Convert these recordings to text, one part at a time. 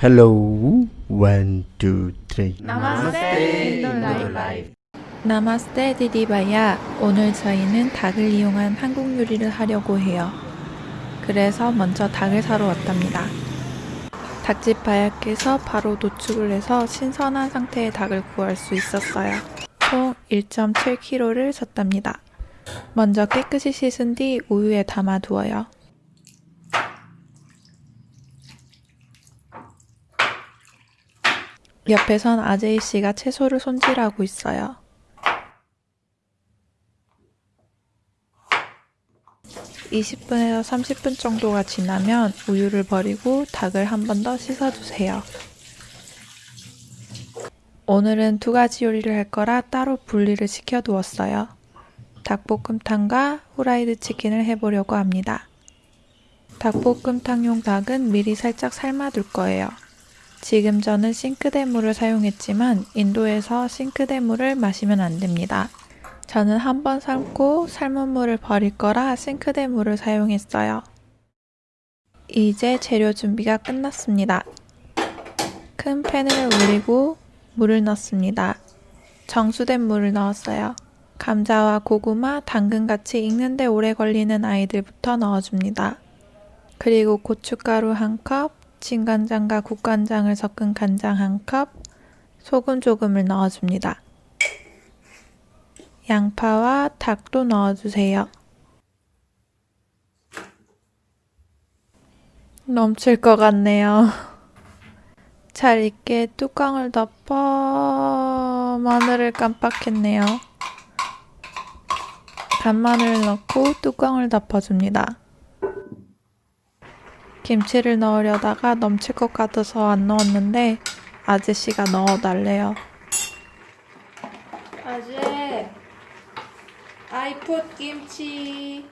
Hello, one, two, three. नमस्ते 인도라이프 नमस्ते दीदी भैया 오늘 저희는 닭을 이용한 한국 요리를 하려고 해요. 그래서 먼저 닭을 사러 왔답니다. 닭집 भैया께서 바로 도축을 해서 신선한 상태의 닭을 구할 수 있었어요. 총 1.7kg를 샀답니다. 먼저 깨끗이 씻은 뒤 우유에 담아 두어요. 옆에선 아제이 씨가 채소를 손질하고 있어요. (20분에서 30분) 정도가 지나면 우유를 버리고 닭을 한 번 더 씻어주세요. 오늘은 두 가지 요리를 할 거라 따로 분리를 시켜두었어요. 닭볶음탕과 후라이드 치킨을 해보려고 합니다. 닭볶음탕용 닭은 미리 살짝 삶아둘 거예요. 지금 저는 싱크대 물을 사용했지만 인도에서 싱크대 물을 마시면 안 됩니다. 저는 한 번 삶고 삶은 물을 버릴 거라 싱크대 물을 사용했어요. 이제 재료 준비가 끝났습니다. 큰 팬을 올리고 물을 넣습니다. 정수된 물을 넣었어요. 감자와 고구마, 당근같이 익는데 오래 걸리는 아이들부터 넣어줍니다. 그리고 고춧가루 한 컵, 진간장과 국간장을 섞은 간장 한 컵, 소금 조금을 넣어줍니다. 양파와 닭도 넣어주세요. 넘칠 것 같네요. 잘 익게 뚜껑을 덮어 마늘을 깜빡했네요. 간마늘을 넣고 뚜껑을 덮어줍니다. 김치를 넣으려다가 넘칠 것 같아서 안 넣었는데 아저씨가 넣어달래요. 아재, 아이풋 김치.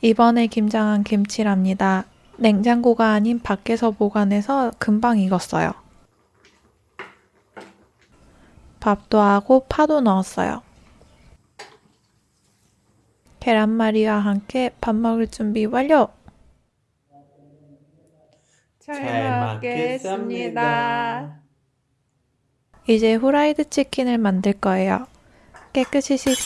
이번에 김장한 김치랍니다. 냉장고가 아닌 밖에서 보관해서 금방 익었어요. 밥도 하고 파도 넣었어요. 계란말이와 함께 밥 먹을 준비 완료! 잘 먹겠습니다. 이제 후라이드 치킨을 만들 거예요. 깨끗이 씻,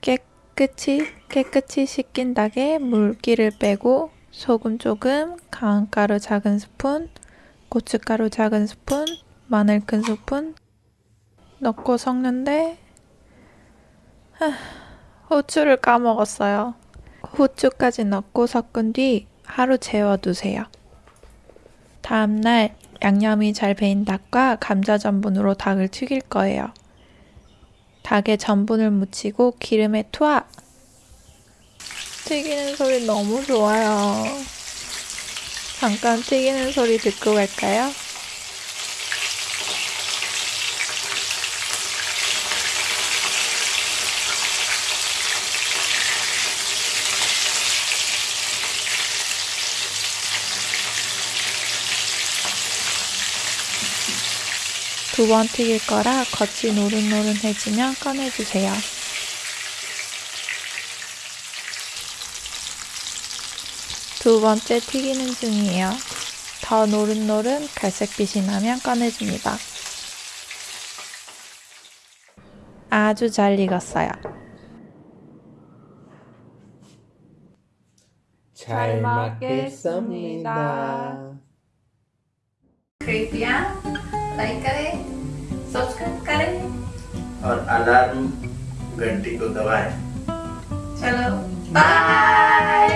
깨끗이, 깨끗이 씻긴 닭에 물기를 빼고 소금 조금, 강가루 작은 스푼, 고춧가루 작은 스푼, 마늘 큰 스푼 넣고 섞는데 하, 후추를 까먹었어요. 후추까지 넣고 섞은 뒤 하루 재워두세요. 다음날 양념이 잘 배인 닭과 감자 전분으로 닭을 튀길 거예요. 닭에 전분을 묻히고 기름에 투하! 튀기는 소리 너무 좋아요. 잠깐 튀기는 소리 듣고 갈까요? 두 번 튀길 거라 겉이 노릇노릇해지면 꺼내주세요. 두 번째 튀기는 중이에요. 더 노릇노릇 갈색빛이 나면 꺼내줍니다. 아주 잘 익었어요. 잘 먹겠습니다. 크리비안 like करें सब्सक्राइब करें। और अलार्म घंटी को दबाएँ। चलो बाय